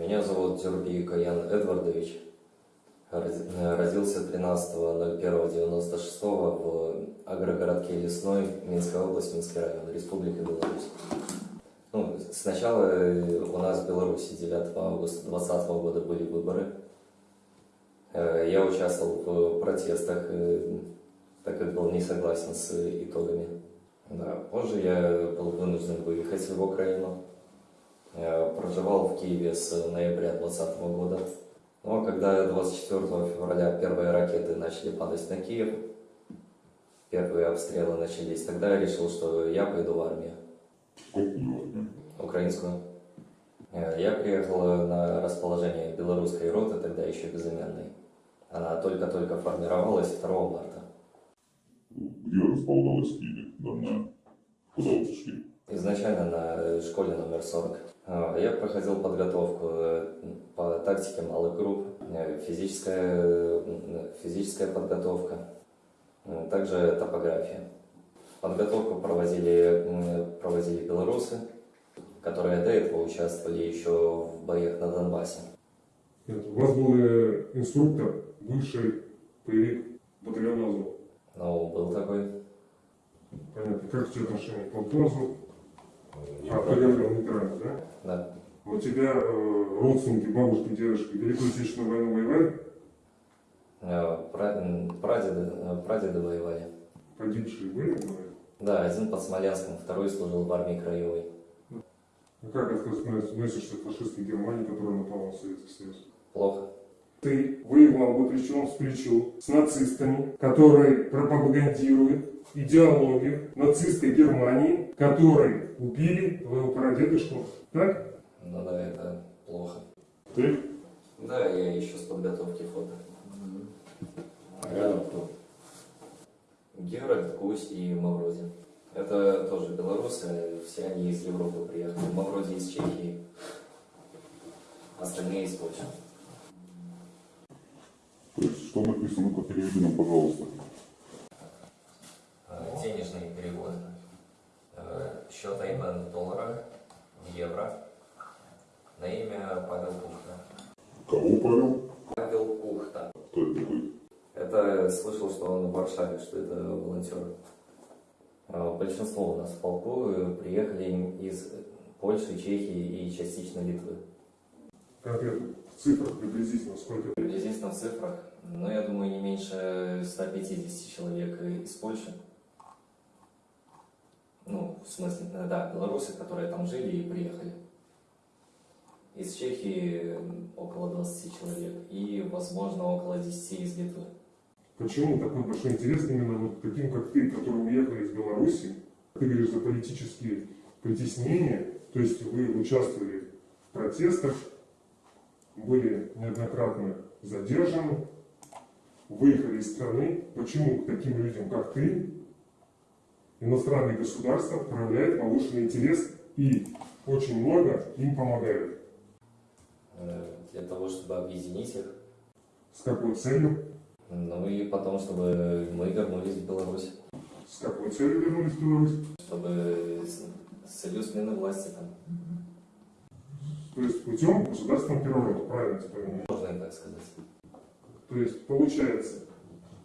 Меня зовут Тюрби Каян Эдвардович. Роди- Родился 13.01.96 в агрогородке Лесной, Минская область, Минский район, Республика Беларусь. Ну, сначала э, у нас в Беларуси 9 августа 2020 года были выборы. Э, Я участвовал в протестах, э, так как был не согласен с итогами. Да, позже я был вынужден выехать в Украину. Проживал в Киеве с ноября 2020 года. Но когда 24 февраля первые ракеты начали падать на Киев, первые обстрелы начались, тогда я решил, что я пойду в армию, Какую украинскую. Э, Я приехал на расположение белорусской роты, тогда еще безымянной. Она только-только формировалась 2 марта. Где располагалась Киеве данная? Куда вы пришли? Изначально на школе номер 40. А, Я проходил подготовку э, по тактике малых групп, э, физическая, э, физическая подготовка, также топография. Подготовку проводили, проводили белорусы, которые до этого участвовали еще в боях на Донбассе. Нет, У вас был инструктор, бывший боевик батальона Азов. Но был такой. Понятно. Как у тебя отношения к колхозу? А, говорил, ветераны, да? Да. У тебя э, родственники, бабушки, дедушки Великую Отечественную войну воевали? Э, пра- м, Прадеды, э, прадеды воевали. Погибшие были? Да, один под Смоленском, второй служил в армии краевой. А как относишься к фашистской Германии, которая напала на Советский Союз? Плохо. Ты воевал бы плечом с плечу с нацистами, которые пропагандируют идеологию нацистской Германии, которые убили твоего прадедушку. Так? Ну да, это плохо. Ты? Да, я еще с подготовки фото. А рядом кто? Геральт, Гусь и Мавроди. Это тоже белорусы, все они из Европы приехали. Мавроди из Чехии, остальные из Польши. То есть, что написано, ну-ка переведи нам, пожалуйста. Э, Денежные переводы. Э, Счет IBAN в долларах, в евро. На имя Павел Пухта. Кого, Павел? Павел Пухта. Кто это такой? Это слышал, что он в Варшаве, что это волонтер. А Большинство у нас в полку э, приехали из Польши, Чехии и частично Литвы. Конкретно в цифрах приблизительно сколько? Приблизительно в цифрах, но я думаю, не меньше 150 человек из Польши. Ну, в смысле, э, да, белорусы, которые там жили и приехали. Из Чехии около 20 человек и, возможно, около 10 из Литвы. Почему такой большой интерес именно вот таким, как ты, который уехал из Беларуси? Ты говоришь за политические притеснения, то есть вы участвовали в протестах, были неоднократно задержаны, выехали из страны. Почему к таким людям, как ты, иностранные государства проявляют повышенный интерес и очень много им помогают? Э, Для того, чтобы объединить их. С какой целью? Ну и потом, чтобы мы вернулись в Беларусь. С какой целью вернулись в Беларусь? Чтобы с, целью смены власти там. То есть путем государственного переворота, правильно я понимаю? Можно так сказать. То есть получается,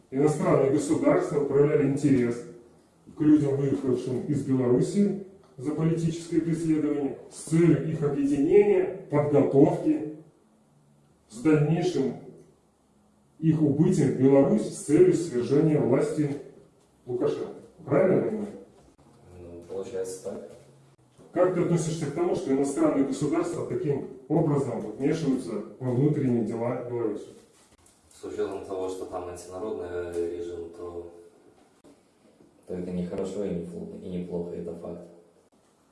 иностранные государства проявляли интерес к людям, выехавшим из Беларуси за политическое преследование, с целью их объединения, подготовки, с дальнейшим их убытием в Беларусь с целью свержения власти Лукашенко. Правильно понимаю? Ну, получается так. Как ты относишься к тому, что иностранные государства таким образом вмешиваются во внутренние дела Беларуси? С учетом того, что там антинародный режим, то, то это не хорошо и не, фл- и не плохо, это факт.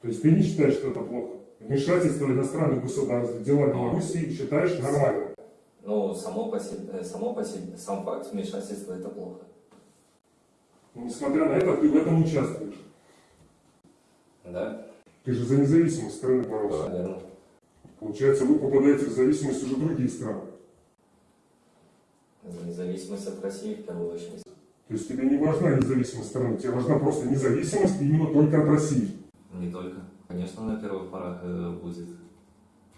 То есть ты не считаешь, что это плохо? Вмешательство иностранных государств в дела Беларуси считаешь нормальным? Ну, само по себе, само по себе, сам факт вмешательства это плохо. Но, несмотря на это, ты в этом участвуешь. Да? Ты же за независимость страны боролся. Наверное. Получается, вы попадаете в зависимость уже другие страны. За независимость от России в первую очередь. То есть тебе не важна независимость страны, тебе важна просто независимость именно только от России. Не только. Конечно, на первых порах э, будет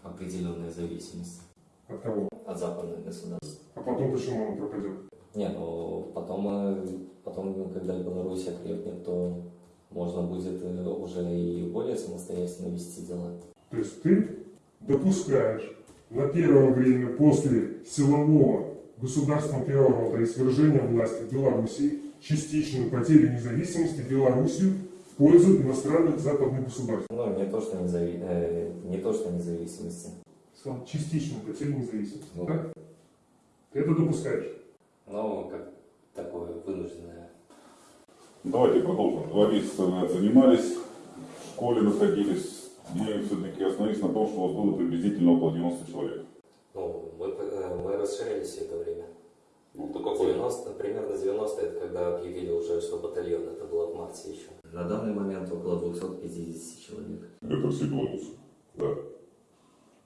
определенная зависимость От кого? от западных государств. А потом почему он пропадет? Не, ну потом, э, потом, когда Беларусь окрепнет, то можно будет э, уже и более самостоятельно вести дела. То есть ты допускаешь на первое время после силового государственного переворота и свержения власти в Беларуси частичную потерю независимости Белоруссию в пользу иностранных западных государств. Ну, не то, что, незави... э, не то, что независимости. Сказал, частичную потерю независимости. Ну. Так? Ты это допускаешь. Но как такое вынужденное. Давайте продолжим. Два месяца занимались, в школе находились. Мы все-таки остановились на том, что у вас было приблизительно около 90 человек. Ну, мы, э, мы расширялись все это время. Ну, то какой? 90, примерно 90 это когда объявили уже, что батальон, это было в марте еще. На данный момент около 250 человек. Это все белорусы. Да.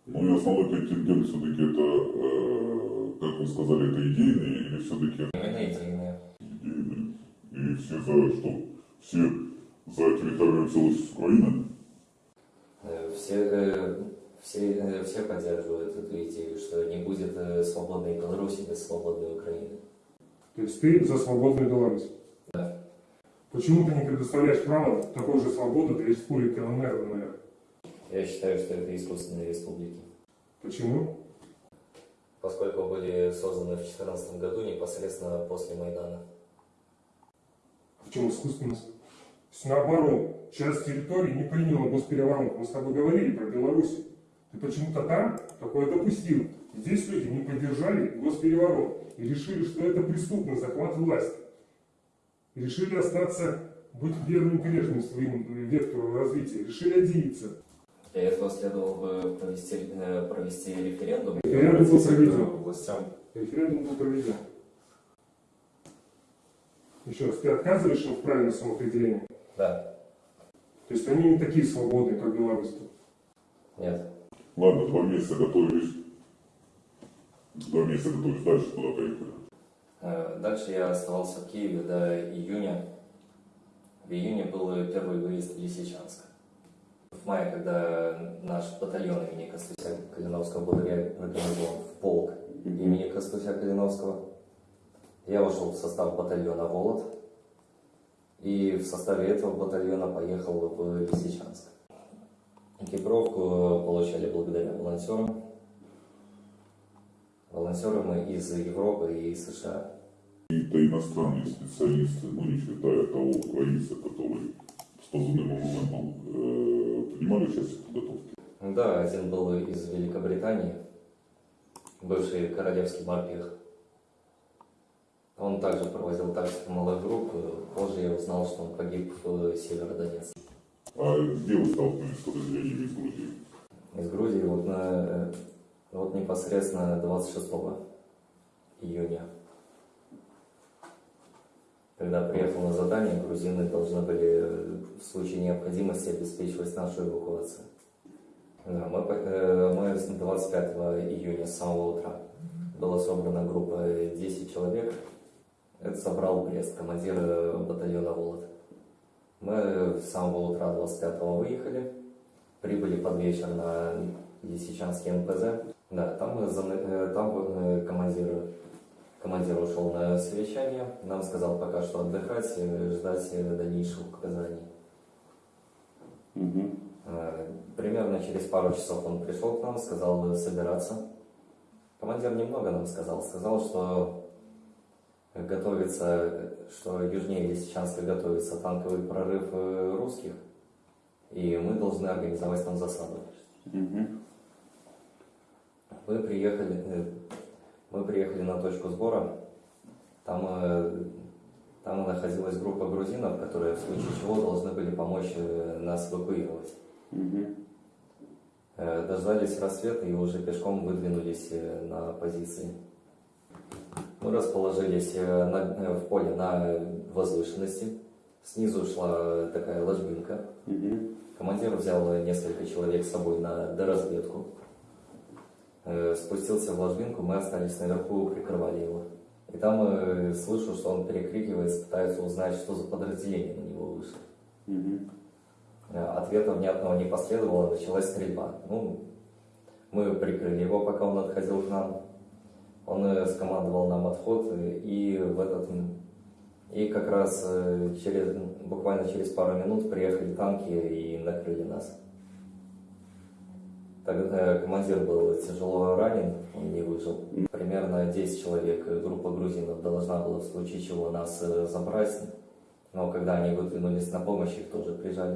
Ну и основной контингент все-таки это, э, как вы сказали, это идейные или все-таки Именно идейные. идейные? И все за что? Все за территориальную целостность Украины? Э, Все, э, все, э, все поддерживают эту идею, что не будет э, свободной Беларуси без свободной Украины. То есть ты за свободную Беларусь. Да. Почему ты не предоставляешь право такой же свободы для республики ЛНР, ЛНР? Я считаю, что это искусственные республики. Почему? Поскольку были созданы в 2014 году непосредственно после Майдана. В чем искусственность? Наоборот, часть территории не приняла госпереворот. Мы с тобой говорили про Беларусь. Ты почему-то там такое допустил. Здесь люди не поддержали госпереворот и решили, что это преступный захват власти. И решили остаться, быть верным прежним своим вектору развития. Решили отделиться. Для этого следовало бы провести, э, провести референдум. Референдум был проведен. властям. Референдум был проведен. Еще раз, ты отказываешь им в правильном самоопределении? Да, То есть они не такие свободные, как Беларусь. нет. Ладно, два месяца готовились. Два месяца готовились дальше куда поехали. Э, Дальше я оставался в Киеве до июня. В июне был первый выезд в Лисичанск. В мае, когда наш батальон имени Костуся Калиновского был реорганизован в полк имени Костуся Калиновского, я вошел в состав батальона «Волод» и в составе этого батальона поехал в Лисичанск. Экипировку получали благодаря волонтерам. Волонтеры мы из Европы и из США. Какие-то иностранные специалисты, ну не считая того украинца, который с позывным моментом э, принимали участие в подготовке. Да, один был из Великобритании, бывший королевский морпех. Он также проводил тактику малых групп. Позже я узнал, что он погиб в Северодонецке. А где вы столкнулись с подразделениями из Грузии? Из Грузии вот, на, вот непосредственно 26 июня. Когда приехал на задание, грузины должны были э, в случае необходимости обеспечивать нашу эвакуацию. Да, мы, э, мы с 25 июня с самого утра была собрана группа 10 человек. Это собрал Брест, командир э, батальона «Волод». Мы с самого утра 25 выехали, прибыли под вечер на Лисичанский НПЗ. Да, там, за- э, там э, командир, командир ушел на совещание, нам сказал пока что отдыхать, э, ждать э, дальнейших указаний. Э, Примерно через пару часов он пришел к нам, сказал собираться. Командир немного нам сказал. Сказал, что готовится, что южнее Лисичанска готовится танковый прорыв э, русских, и мы должны организовать там засаду. Мы приехали, э, мы приехали на точку сбора. Там, э, там находилась группа грузинов, которые в случае чего должны были помочь нас эвакуировать. Э, Дождались рассвета и уже пешком выдвинулись на позиции. Мы расположились э, на- э, в поле на возвышенности. Снизу шла такая ложбинка. Командир взял несколько человек с собой на доразведку. Э, Спустился в ложбинку, мы остались наверху, прикрывали его. И там э, слышу, что он перекрикивается, пытается узнать, что за подразделение на него вышло. Э, Ответа внятного не последовало, началась стрельба. Ну, Мы прикрыли его, пока он отходил к нам. Он э, скомандовал нам отход, э, и в этот и как раз э, через буквально через пару минут приехали танки и накрыли нас. Тогда командир был тяжело ранен, он не выжил. Примерно 10 человек, группа грузинов должна была в случае чего нас забрать. Но когда они выдвинулись на помощь, их тоже прижали.